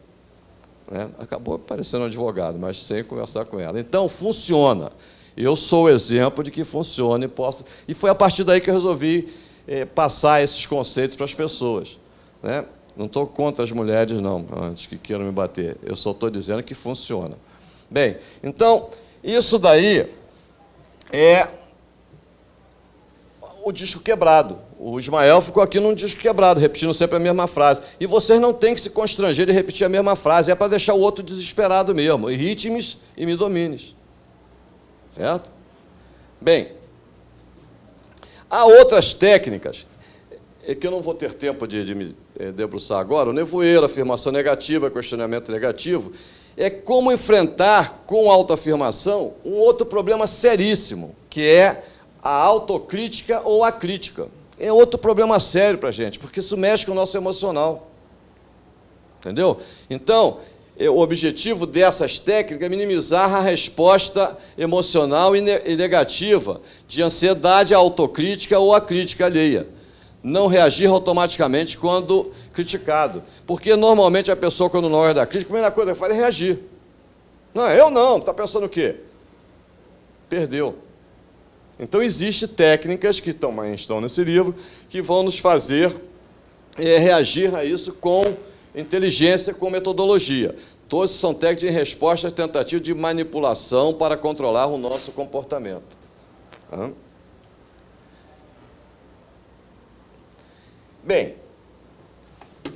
Né? Acabou parecendo um advogado, mas sem conversar com ela. Então, funciona. Eu sou o exemplo de que funciona e posso. E foi a partir daí que eu resolvi eh, passar esses conceitos para as pessoas. Né? Não estou contra as mulheres, não, antes que queiram me bater. Eu só estou dizendo que funciona. Bem, então, isso daí é o disco quebrado. O Ismael ficou aqui num disco quebrado, repetindo sempre a mesma frase. E vocês não têm que se constranger de repetir a mesma frase, é para deixar o outro desesperado mesmo. E ritmes e me domines. Certo? Bem, há outras técnicas é que eu não vou ter tempo de, de me é, debruçar agora. O nevoeiro, afirmação negativa, questionamento negativo, é como enfrentar com autoafirmação um outro problema seríssimo, que é a autocrítica ou a crítica. É outro problema sério para a gente, porque isso mexe com o nosso emocional. Entendeu? Então, o objetivo dessas técnicas é minimizar a resposta emocional e negativa de ansiedade à autocrítica ou à crítica alheia. Não reagir automaticamente quando criticado. Porque normalmente a pessoa, quando não é da crítica, a primeira coisa que faz é reagir. Não, eu não, está pensando o quê? Perdeu. Então, existem técnicas que estão nesse livro que vão nos fazer é, reagir a isso com inteligência com metodologia. Todos são técnicas de resposta tentativa de manipulação para controlar o nosso comportamento. Bem,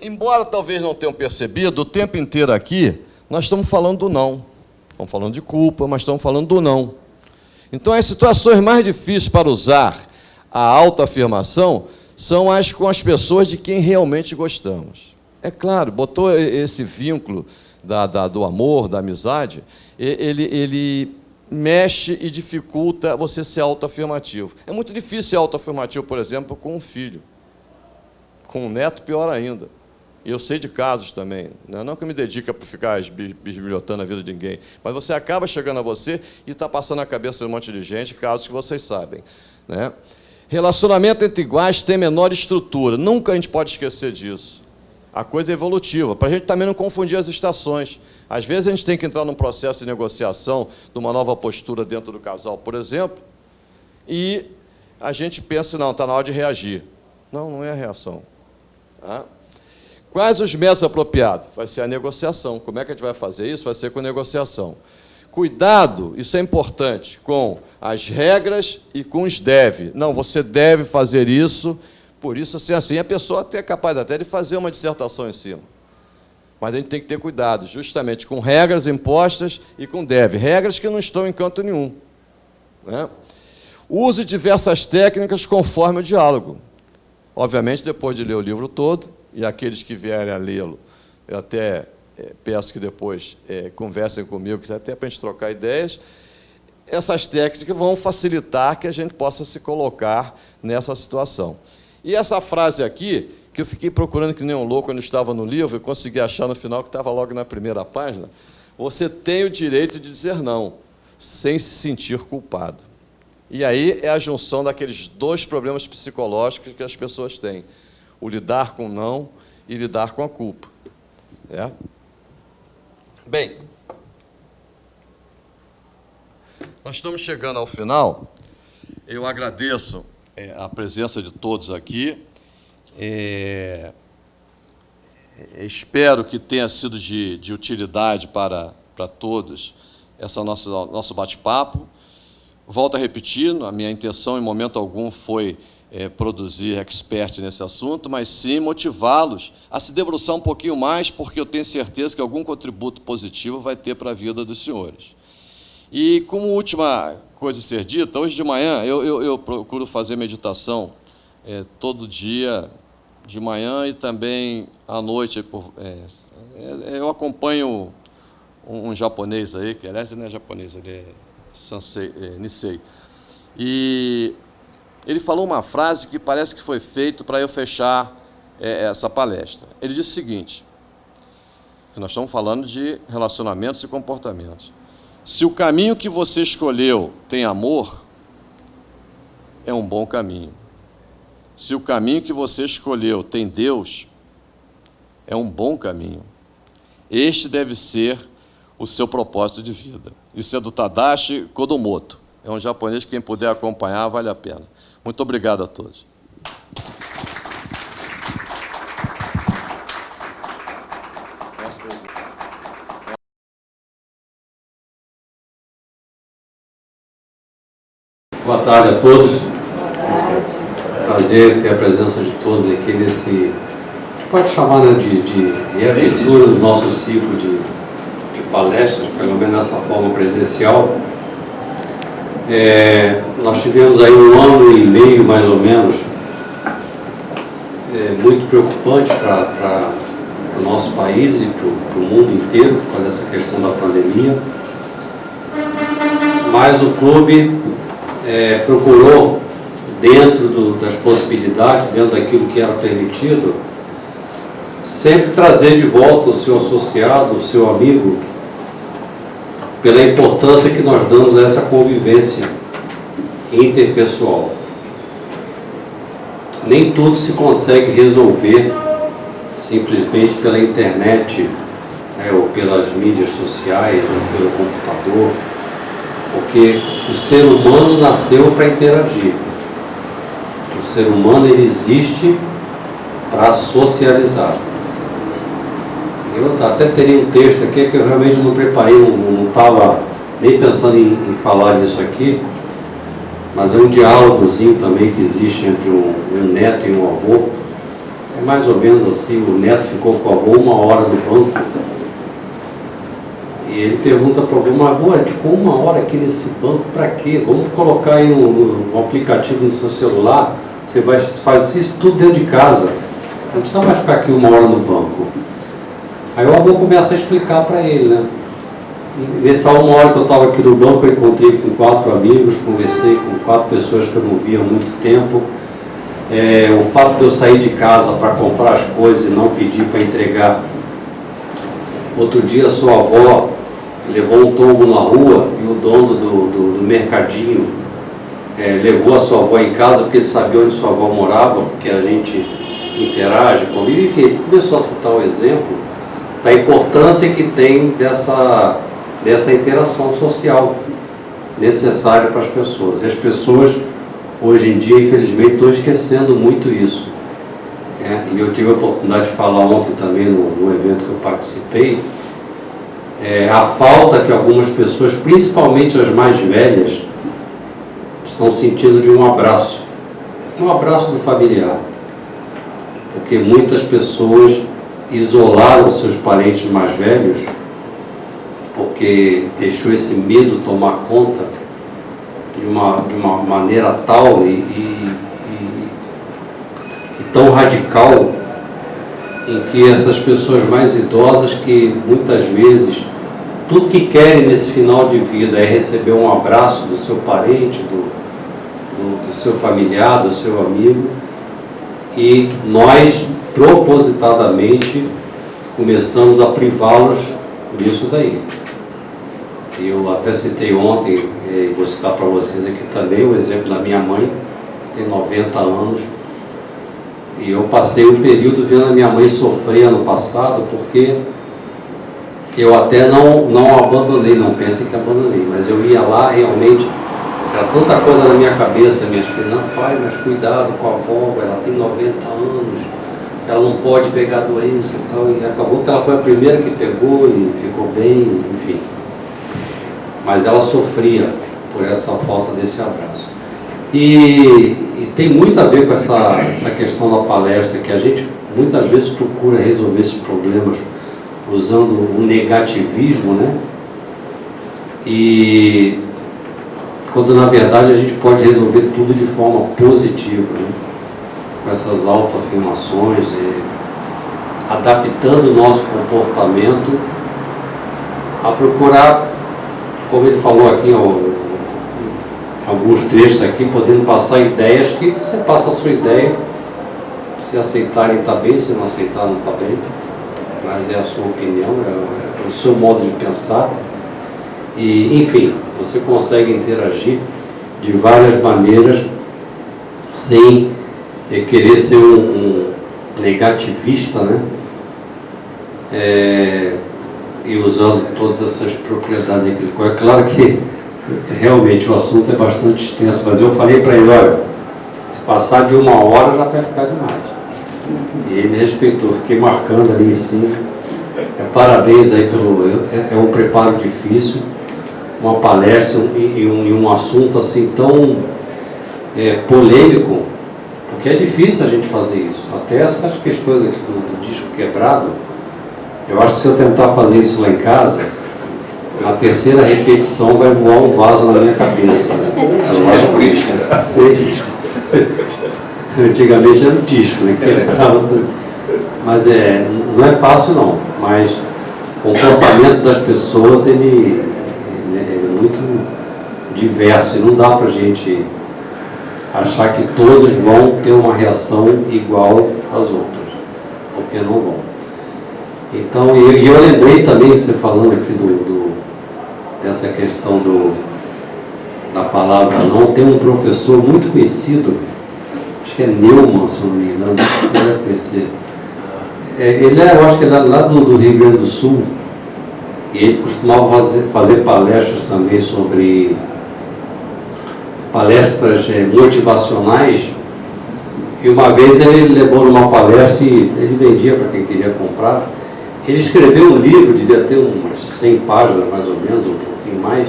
embora talvez não tenham percebido, o tempo inteiro aqui nós estamos falando do não. Estamos falando de culpa, mas estamos falando do não. Então, as situações mais difíceis para usar a autoafirmação são as com as pessoas de quem realmente gostamos. É claro, botou esse vínculo da, da, do amor, da amizade, ele, ele mexe e dificulta você ser autoafirmativo. É muito difícil ser autoafirmativo, por exemplo, com um filho. Com um neto, pior ainda. Eu sei de casos também, né? não que eu me dedica para ficar bisbilhotando a vida de ninguém, mas você acaba chegando a você e está passando a cabeça de um monte de gente, casos que vocês sabem. Né? Relacionamento entre iguais tem menor estrutura, nunca a gente pode esquecer disso. A coisa é evolutiva, para a gente também não confundir as estações. Às vezes a gente tem que entrar num processo de negociação de uma nova postura dentro do casal, por exemplo, e a gente pensa, não, está na hora de reagir. Não, não é a reação. Tá? Quais os métodos apropriados? Vai ser a negociação. Como é que a gente vai fazer isso? Vai ser com negociação. Cuidado, isso é importante, com as regras e com os deve. Não, você deve fazer isso, por isso, assim, assim, a pessoa até é capaz até de fazer uma dissertação em cima. Mas a gente tem que ter cuidado, justamente com regras impostas e com deve. Regras que não estão em canto nenhum. Né? Use diversas técnicas conforme o diálogo. Obviamente, depois de ler o livro todo, e aqueles que vierem a lê-lo, eu até é, peço que depois é, conversem comigo, até para a gente trocar ideias, essas técnicas vão facilitar que a gente possa se colocar nessa situação. E essa frase aqui, que eu fiquei procurando que nem um louco quando estava no livro, e consegui achar no final, que estava logo na primeira página, você tem o direito de dizer não, sem se sentir culpado. E aí é a junção daqueles dois problemas psicológicos que as pessoas têm o lidar com o não e lidar com a culpa. É? Bem, nós estamos chegando ao final. Eu agradeço é, a presença de todos aqui. É, espero que tenha sido de, de utilidade para, para todos essa nossa, nosso bate-papo. Volto a repetir, a minha intenção em momento algum foi é, produzir expert nesse assunto, mas sim motivá-los a se debruçar um pouquinho mais, porque eu tenho certeza que algum contributo positivo vai ter para a vida dos senhores. E como última coisa a ser dita, hoje de manhã eu, eu, eu procuro fazer meditação é, todo dia, de manhã e também à noite. É, é, eu acompanho um, um, japonês aí, que aliás não é japonês, ele é, Sansei, é Nisei. E ele falou uma frase que parece que foi feito para eu fechar essa palestra. Ele disse o seguinte, nós estamos falando de relacionamentos e comportamentos. Se o caminho que você escolheu tem amor, é um bom caminho. Se o caminho que você escolheu tem Deus, é um bom caminho. Este deve ser o seu propósito de vida. Isso é do Tadashi Kodomoto. É um japonês que quem puder acompanhar vale a pena. Muito obrigado a todos. Boa tarde a todos. Prazer ter a presença de todos aqui nesse, pode chamar né, de, de, de abertura do nosso ciclo de, de palestras, pelo menos dessa forma presencial. É, nós tivemos aí um ano e meio, mais ou menos, é, muito preocupante para o nosso país e para o mundo inteiro, por causa dessa questão da pandemia. Mas o clube é, procurou, dentro do, das possibilidades, dentro daquilo que era permitido, sempre trazer de volta o seu associado, o seu amigo, pela importância que nós damos a essa convivência interpessoal. Nem tudo se consegue resolver simplesmente pela internet, né, ou pelas mídias sociais, ou pelo computador, porque o ser humano nasceu para interagir. O ser humano ele existe para socializar. Eu até teria um texto aqui que eu realmente não preparei, não estava nem pensando em, em, falar nisso aqui, mas é um diálogozinho também que existe entre um, um, neto e um avô. É mais ou menos assim, o neto ficou com o avô uma hora no banco, e ele pergunta para avô, mas avô, ficou uma hora aqui nesse banco, para quê? Vamos colocar aí um, um, aplicativo no seu celular, você vai, faz isso tudo dentro de casa, não precisa mais ficar aqui uma hora no banco. Aí o avô começa a explicar para ele, né? E nessa uma hora que eu estava aqui no banco, eu encontrei com quatro amigos, conversei com quatro pessoas que eu não via há muito tempo. É, o fato de eu sair de casa para comprar as coisas e não pedir para entregar. Outro dia, sua avó levou um tombo na rua e o dono do, do, do mercadinho é, levou a sua avó em casa porque ele sabia onde sua avó morava, porque a gente interage, convive, enfim, ele começou a citar o exemplo da importância que tem dessa, dessa interação social necessária para as pessoas. E as pessoas, hoje em dia, infelizmente, estão esquecendo muito isso. É, e eu tive a oportunidade de falar ontem também no, no evento que eu participei, é, a falta que algumas pessoas, principalmente as mais velhas, estão sentindo de um abraço. Um abraço do familiar. Porque muitas pessoas isolaram seus parentes mais velhos porque deixou esse medo tomar conta de uma, de uma maneira tal e, e, e, e tão radical em que essas pessoas mais idosas que muitas vezes tudo que querem nesse final de vida é receber um abraço do seu parente, do, do, do seu familiar, do seu amigo, e nós propositadamente começamos a privá-los disso daí. Eu até citei ontem, e vou citar para vocês aqui também, o exemplo da minha mãe, tem 90 anos, e eu passei um período vendo a minha mãe sofrer ano passado, porque eu até não, não abandonei, não pensem que abandonei, mas eu ia lá realmente, era tanta coisa na minha cabeça, minhas filhas, não, pai, mas cuidado com a avó, ela tem 90 anos, ela não pode pegar doença e tal, e acabou que ela foi a primeira que pegou e ficou bem, enfim. Mas ela sofria por essa falta desse abraço. E, e tem muito a ver com essa, essa questão da palestra, que a gente muitas vezes procura resolver esses problemas usando o negativismo, né? E quando na verdade a gente pode resolver tudo de forma positiva, né? com essas autoafirmações, e adaptando o nosso comportamento a procurar, como ele falou aqui, alguns trechos aqui, podendo passar ideias que você passa a sua ideia, se aceitarem está bem, se não aceitar não está bem mas é a sua opinião, é, é o seu modo de pensar. E, enfim, você consegue interagir de várias maneiras sem querer ser um, um negativista, né? É, e usando todas essas propriedades daquilo. É claro que realmente o assunto é bastante extenso, mas eu falei para ele, olha, se passar de uma hora já vai ficar demais. E ele respeitou, fiquei marcando ali em cima. É, parabéns aí pelo. É, é, um preparo difícil, uma palestra e, e, um, e um, assunto assim tão é, polêmico, porque é difícil a gente fazer isso. Até essas questões aqui do, do disco quebrado, eu acho que se eu tentar fazer isso lá em casa, na terceira repetição vai voar um vaso na minha cabeça. Né? É disco. Antigamente era o disco, né? Mas é, não é fácil não, mas o comportamento das pessoas ele, ele é muito diverso e não dá para a gente achar que todos vão ter uma reação igual às outras, porque não vão. Então, e eu, eu lembrei também, você falando aqui do, do, dessa questão do, da palavra não, tem um professor muito conhecido, acho que é Neumann, se não me engano, você deve conhecer. É, ele é, eu acho que ele é lá do, do, Rio Grande do Sul, e ele costumava fazer, fazer palestras também sobre palestras é, motivacionais, e uma vez ele levou numa palestra e ele vendia para quem queria comprar. Ele escreveu um livro, devia ter umas 100 páginas mais ou menos, um pouquinho mais,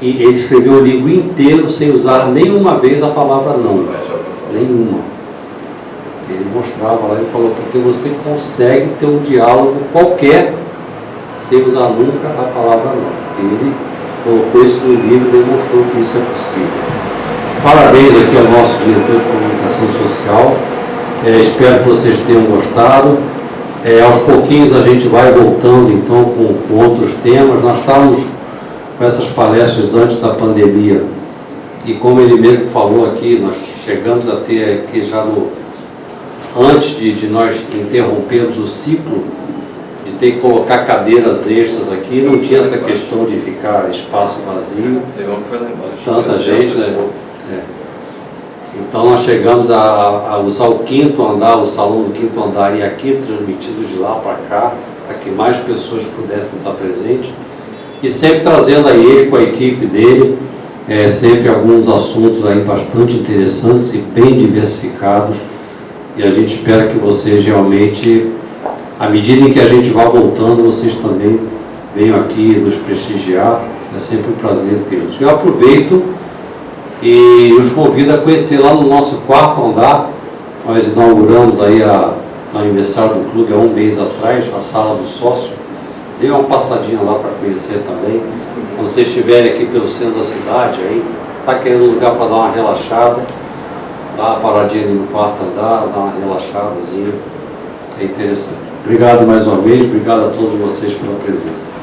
e ele escreveu o livro inteiro sem usar nenhuma vez a palavra não nenhuma. Ele mostrava lá, ele falou, porque você consegue ter um diálogo qualquer sem usar nunca a palavra não. Ele colocou isso no livro e demonstrou que isso é possível. Parabéns aqui ao nosso diretor de comunicação social. É, espero que vocês tenham gostado. É, aos pouquinhos a gente vai voltando então com, com outros temas. Nós estávamos com essas palestras antes da pandemia e como ele mesmo falou aqui, nós chegamos a ter aqui já no, antes de, de nós interrompermos o ciclo, de ter que colocar cadeiras extras aqui, não tinha essa questão de ficar espaço vazio. Tanta gente, né? É. Então nós chegamos a, a, usar o quinto andar, o salão do quinto andar e aqui transmitido de lá para cá, para que mais pessoas pudessem estar presentes. E sempre trazendo aí ele com a equipe dele, é, sempre alguns assuntos aí bastante interessantes e bem diversificados. E a gente espera que vocês realmente, à medida em que a gente vá voltando, vocês também venham aqui nos prestigiar. É sempre um prazer tê-los. Eu aproveito e os convido a conhecer lá no nosso quarto andar. Nós inauguramos aí a, a aniversário do clube há um mês atrás, a sala do sócio. Dê uma passadinha lá para conhecer também. Quando vocês estiverem aqui pelo centro da cidade, aí, está querendo um lugar para dar uma relaxada, dá uma paradinha ali no quarto andar, dá uma relaxadazinha. É interessante. Obrigado mais uma vez, obrigado a todos vocês pela presença.